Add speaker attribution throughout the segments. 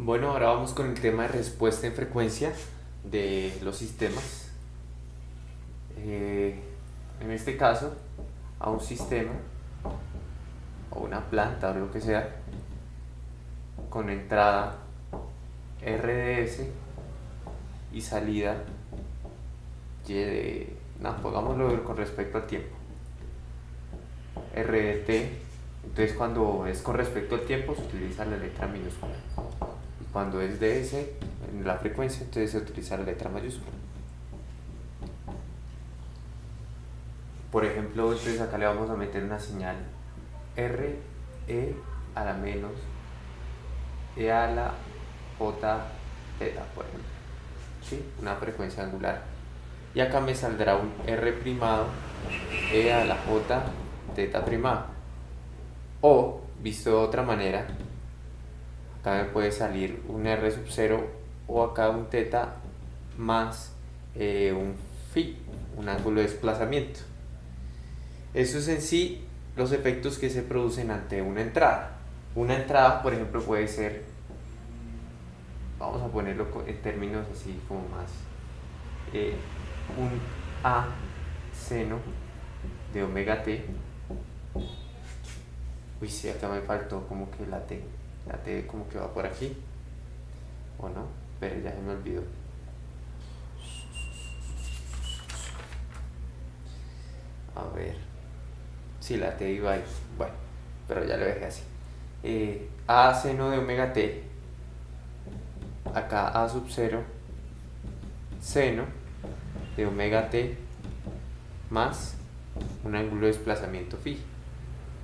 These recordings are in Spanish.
Speaker 1: Bueno, ahora vamos con el tema de respuesta en frecuencia de los sistemas. Eh, en este caso, a un sistema o una planta o lo que sea con entrada RDS y salida Y de... No, pongámoslo con respecto al tiempo. RDT, entonces cuando es con respecto al tiempo se utiliza la letra minúscula. Cuando es DS, en la frecuencia, entonces se utiliza la letra mayúscula. Por ejemplo, entonces acá le vamos a meter una señal R, E a la menos, E a la J, teta, por ejemplo. ¿Sí? Una frecuencia angular. Y acá me saldrá un R primado, E a la J, teta primado. O, visto de otra manera, acá puede salir un R sub 0 o acá un teta más eh, un phi, un ángulo de desplazamiento. Eso es en sí los efectos que se producen ante una entrada. Una entrada, por ejemplo, puede ser, vamos a ponerlo en términos así como más, eh, un A seno de omega t. Uy, sí, acá me faltó como que la T. La T como que va por aquí. ¿O no? Pero ya se me olvidó. A ver si la t iba ahí. Bueno, pero ya lo dejé así. Eh, a seno de omega t, acá A sub 0, seno de omega t más un ángulo de desplazamiento phi.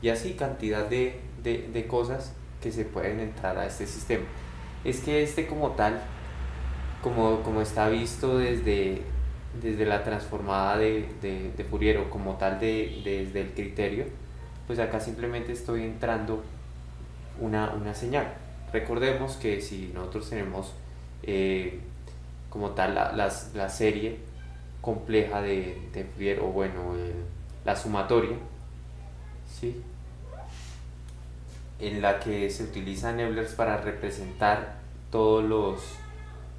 Speaker 1: Y así cantidad de, de cosas que se pueden entrar a este sistema. Es que este como tal, como, como está visto desde desde la transformada de, de, Fourier o como tal de, desde el criterio, pues acá simplemente estoy entrando una, una señal. Recordemos que si nosotros tenemos eh, como tal la, la, serie compleja de, Fourier o bueno, la sumatoria, ¿sí? En la que se utilizan Eblers para representar todos los,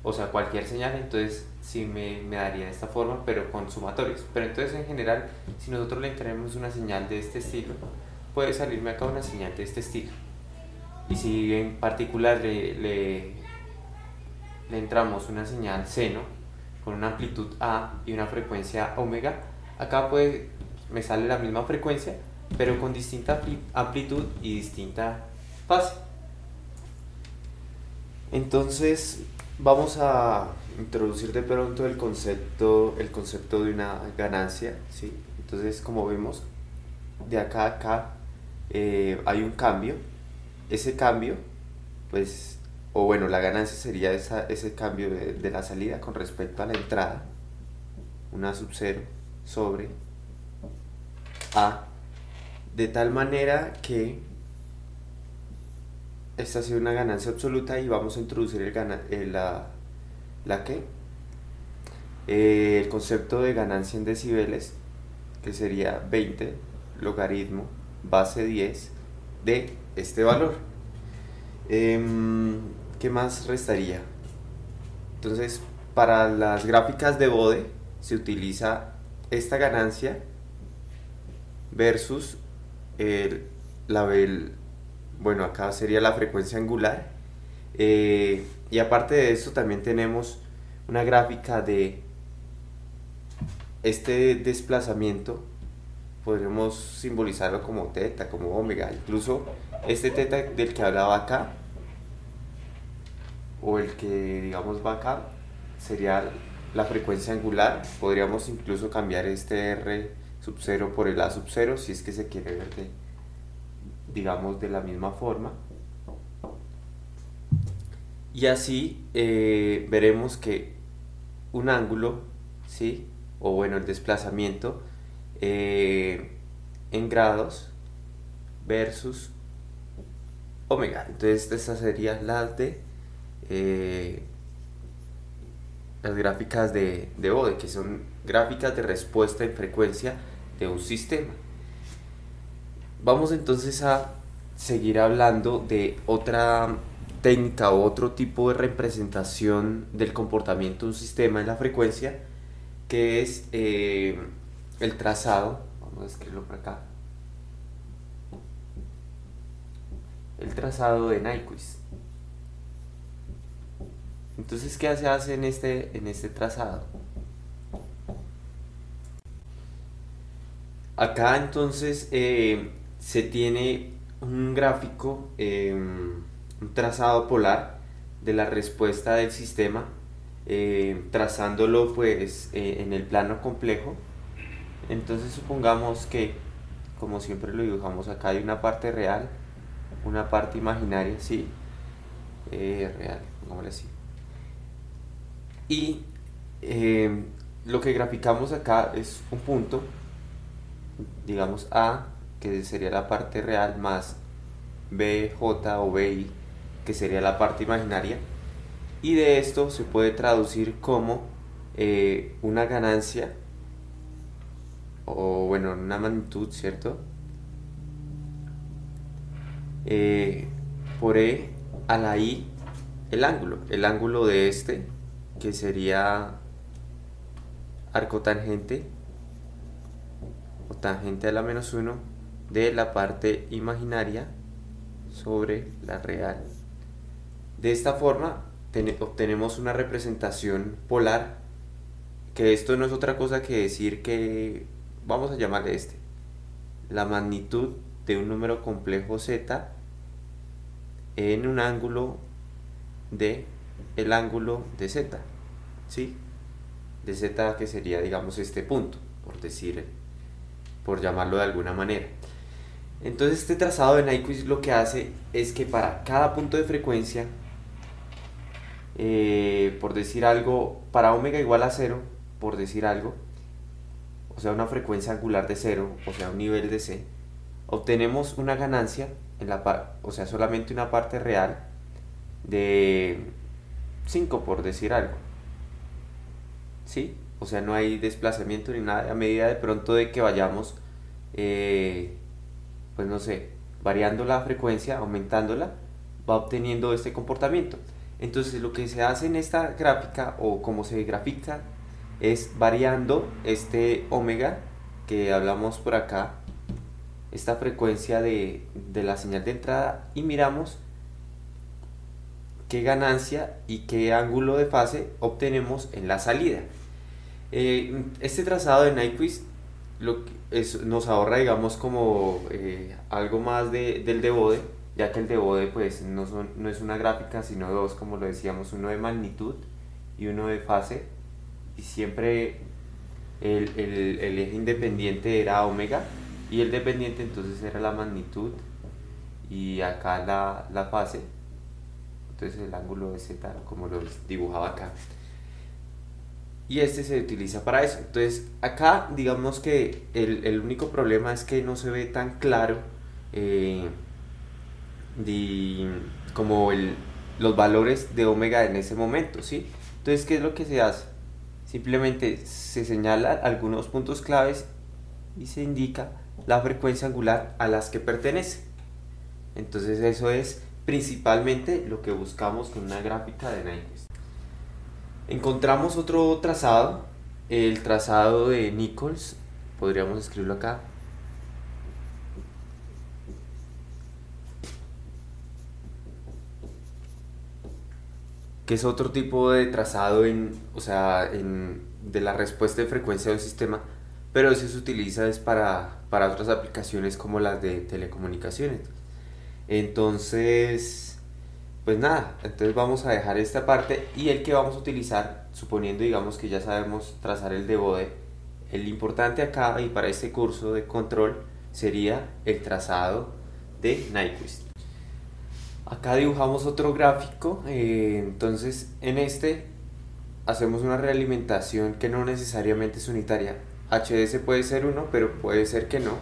Speaker 1: o sea, cualquier señal, entonces sí me, me, daría de esta forma, pero con sumatorios. Pero entonces en general, si nosotros le entramos una señal de este estilo, puede salirme acá una señal de este estilo. Y si en particular le, le, le entramos una señal seno con una amplitud A y una frecuencia omega, acá puede, me sale la misma frecuencia, pero con distinta amplitud y distinta fase. Entonces vamos a introducir de pronto el concepto, el concepto de una ganancia, ¿sí? Entonces, como vemos, de acá a acá eh, hay un cambio. Ese cambio, pues, o bueno, la ganancia sería esa, ese cambio de, la salida con respecto a la entrada, una sub 0 sobre A, de tal manera que esta ha sido una ganancia absoluta y vamos a introducir el, el la, la que eh, el concepto de ganancia en decibeles que sería 20 logaritmo base 10 de este valor em, ¿qué más restaría? entonces para las gráficas de Bode se utiliza esta ganancia versus el, la, bueno acá sería la frecuencia angular. Eh, y aparte de eso también tenemos una gráfica de este desplazamiento. Podríamos simbolizarlo como teta, como omega, incluso este teta del que hablaba acá o el que digamos va acá sería la frecuencia angular, podríamos incluso cambiar este R sub 0 por el A sub 0 si es que se quiere ver de, digamos de la misma forma y así eh, veremos que un ángulo, ¿sí? o bueno, el desplazamiento eh, en grados versus omega. Entonces estas serían las de eh, las gráficas de, de Bode, que son gráficas de respuesta en frecuencia de un sistema. Vamos entonces a seguir hablando de otra técnica o otro tipo de representación del comportamiento de un sistema en la frecuencia, que es eh, el trazado, vamos a escribirlo por acá, el trazado de Nyquist. Entonces, ¿qué se hace en este, en este trazado? Acá entonces eh, se tiene un gráfico, em, un trazado polar de la respuesta del sistema, em, trazándolo pues eh, en el plano complejo. Entonces supongamos que, como siempre lo dibujamos acá, hay una parte real, una parte imaginaria, sí, eh, real, pongámosle así. Y em, lo que graficamos acá es un punto, digamos A, que sería la parte real, más BJ o BI, que sería la parte imaginaria. Y de esto se puede traducir como eh, una ganancia, o bueno, una magnitud, ¿cierto? Eh, por E a la I el ángulo, el ángulo de este que sería arco tangente o tangente a la menos 1 de la parte imaginaria sobre la real. De esta forma obtenemos una representación polar que esto no es otra cosa que decir que vamos a llamarle este la magnitud de un número complejo z en un ángulo de el ángulo de z ¿sí? de z que sería digamos este punto por decir por llamarlo de alguna manera entonces este trazado de Nyquist lo que hace es que para cada punto de frecuencia eh, por decir algo para omega igual a cero por decir algo o sea una frecuencia angular de cero o sea un nivel de c obtenemos una ganancia en la o sea solamente una parte real de 5 por decir algo ¿sí? O sea, no hay desplazamiento ni nada, a medida de pronto de que vayamos, eh, pues no sé, variando la frecuencia, aumentándola, va obteniendo este comportamiento. Entonces lo que se hace en esta gráfica o como se grafica es variando este omega que hablamos por acá, esta frecuencia de, de la señal de entrada y miramos qué ganancia y qué ángulo de fase obtenemos en la salida. Eh, este trazado de Nyquist lo nos ahorra, digamos, como eh, algo más de, del de ya que el de pues no, son, no es una gráfica, sino dos, como lo decíamos, uno de magnitud y uno de fase, y siempre el, el, el eje independiente era omega, y el dependiente entonces era la magnitud, y acá la, la fase, entonces el ángulo de z, como lo dibujaba acá y este se utiliza para eso. Entonces acá digamos que el, único problema es que no se ve tan claro eh, como el, los valores de omega en ese momento, ¿sí? Entonces, ¿qué es lo que se hace? Simplemente se señala algunos puntos claves y se indica la frecuencia angular a las que pertenece. Entonces eso es principalmente lo que buscamos con una gráfica de Nyquist. Encontramos otro trazado, el trazado de Nichols, podríamos escribirlo acá. que es otro tipo de trazado en, o sea, en, de la respuesta de frecuencia del sistema, pero eso se utiliza es para, para otras aplicaciones como las de telecomunicaciones. Entonces, pues nada, entonces vamos a dejar esta parte y el que vamos a utilizar, suponiendo digamos que ya sabemos trazar el de bode, el importante acá y para este curso de control sería el trazado de Nyquist. Acá dibujamos otro gráfico, eh, entonces en este hacemos una realimentación que no necesariamente es unitaria. HDS puede ser uno, pero puede ser que no.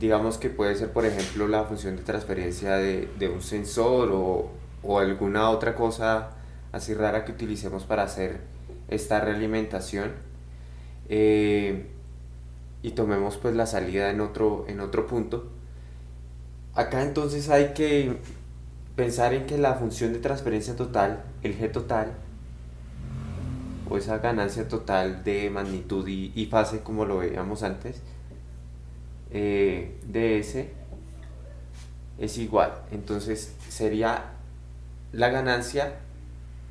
Speaker 1: Digamos que puede ser, por ejemplo, la función de transferencia de, de un sensor o, o alguna otra cosa así rara que utilicemos para hacer esta realimentación eh, y tomemos pues la salida en otro, en otro punto acá entonces hay que pensar en que la función de transferencia total, el G total, o esa ganancia total de magnitud y, fase como lo veíamos antes, eh, de S es igual. Entonces sería la ganancia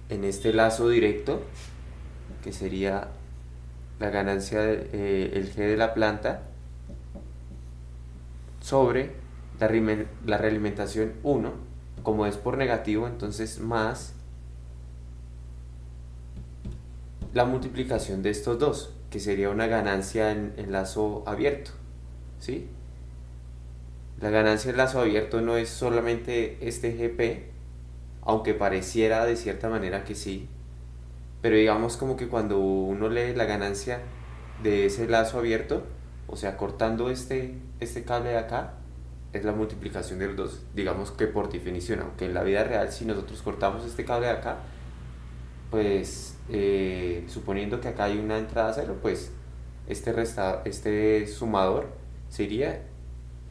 Speaker 1: en este lazo directo, que sería la ganancia del eh, G de la planta, sobre la, la realimentación 1, como es por negativo, entonces más la multiplicación de estos dos, que sería una ganancia en, en lazo abierto. ¿sí? La ganancia en lazo abierto no es solamente este GP, aunque pareciera de cierta manera que sí, pero digamos como que cuando uno lee la ganancia de ese lazo abierto, o sea, cortando este, este cable de acá, es la multiplicación de los dos, digamos que por definición, aunque en la vida real si nosotros cortamos este cable de acá, pues eh, suponiendo que acá hay una entrada cero, pues este, resta, este sumador sería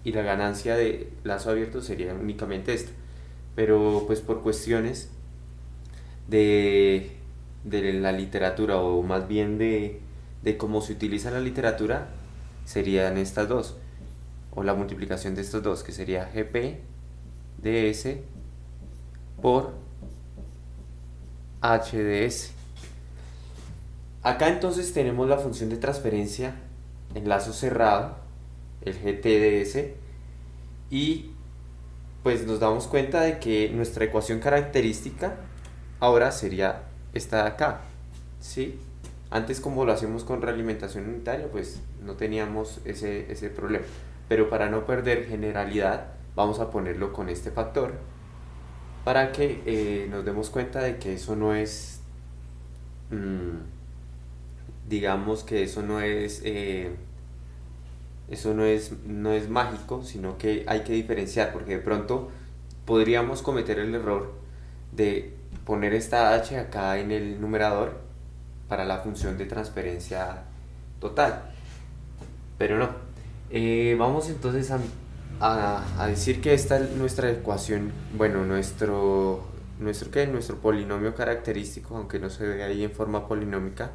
Speaker 1: y la ganancia de lazo abierto sería únicamente esta. Pero pues por cuestiones de, de la literatura o más bien de, de cómo se utiliza la literatura, serían estas dos o la multiplicación de estos dos, que sería GP ds por HDS. Acá entonces tenemos la función de transferencia en lazo cerrado, el GTDS, y pues nos damos cuenta de que nuestra ecuación característica ahora sería esta de acá, ¿sí? Antes como lo hacemos con realimentación unitaria, pues no teníamos ese, ese problema pero para no perder generalidad vamos a ponerlo con este factor para que eh, nos demos cuenta de que eso no es mm, digamos que eso no es eh, eso no es, no es mágico sino que hay que diferenciar porque de pronto podríamos cometer el error de poner esta h acá en el numerador para la función de transferencia total pero no eh, vamos entonces a, decir que esta es nuestra ecuación, bueno, nuestro, nuestro, ¿qué? nuestro polinomio característico, aunque no se ve ahí en forma polinómica.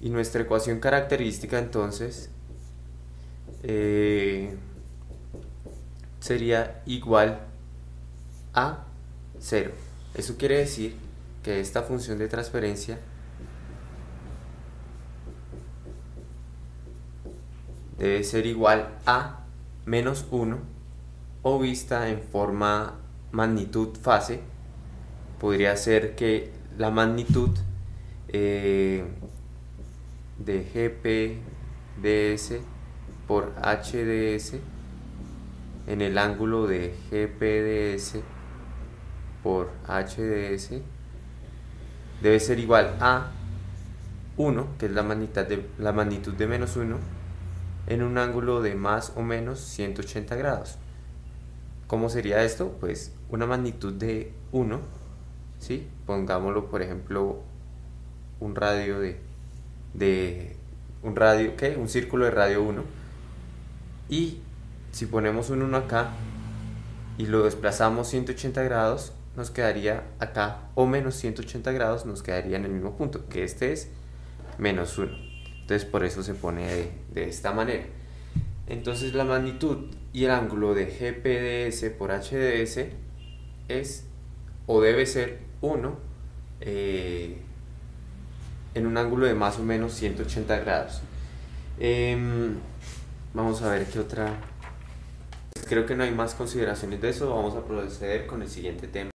Speaker 1: Y nuestra ecuación característica entonces eh, sería igual a 0. Eso quiere decir que esta función de transferencia debe ser igual a menos 1 o vista en forma magnitud fase podría ser que la magnitud eh, de GPDS por HDS en el ángulo de GPDS por HDS debe ser igual a 1, que es la magnitud de, la magnitud de menos 1, en un ángulo de más o menos 180 grados. ¿Cómo sería esto? Pues una magnitud de 1, ¿sí? pongámoslo por ejemplo un radio de, de un radio, ¿qué? Un círculo de radio 1 y si ponemos un 1 acá y lo desplazamos 180 grados nos quedaría acá o menos 180 grados nos quedaría en el mismo punto que este es menos 1 entonces por eso se pone de, esta manera. Entonces la magnitud y el ángulo de GPDS por HDS es o debe ser 1 eh, en un ángulo de más o menos 180 grados. Em, vamos a ver qué otra... Creo que no hay más consideraciones de eso, vamos a proceder con el siguiente tema.